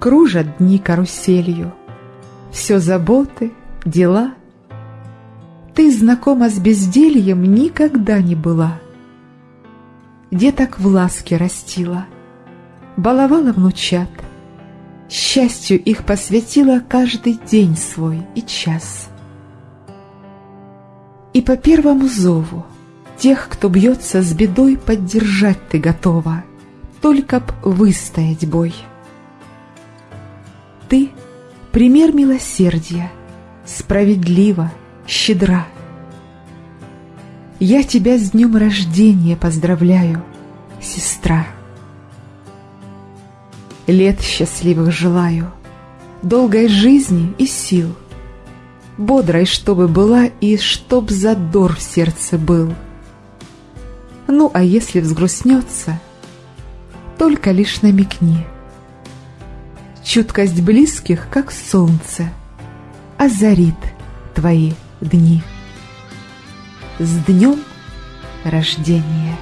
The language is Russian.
Кружат дни каруселью, Все заботы, дела. Ты знакома с бездельем Никогда не была. Деток в ласке растила, Баловала внучат, Счастью их посвятила Каждый день свой и час. И по первому зову Тех, кто бьется с бедой, Поддержать ты готова, Только б выстоять бой. Ты — пример милосердия, Справедлива, щедра. Я тебя с днем рождения поздравляю, Сестра. Лет счастливых желаю, Долгой жизни и сил, Бодрой, чтобы была, И чтоб задор в сердце был. Ну, а если взгрустнется, Только лишь намекни — Чуткость близких, как солнце, Озарит твои дни. С днем рождения!